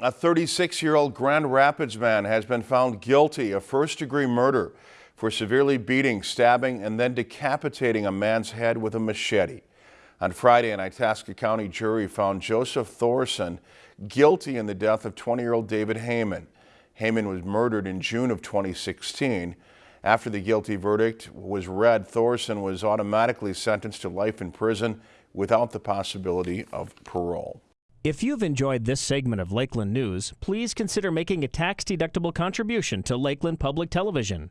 A 36-year-old Grand Rapids man has been found guilty of first-degree murder for severely beating, stabbing, and then decapitating a man's head with a machete. On Friday, an Itasca County jury found Joseph Thorson guilty in the death of 20-year-old David Heyman. Heyman was murdered in June of 2016. After the guilty verdict was read, Thorson was automatically sentenced to life in prison without the possibility of parole. If you've enjoyed this segment of Lakeland News, please consider making a tax-deductible contribution to Lakeland Public Television.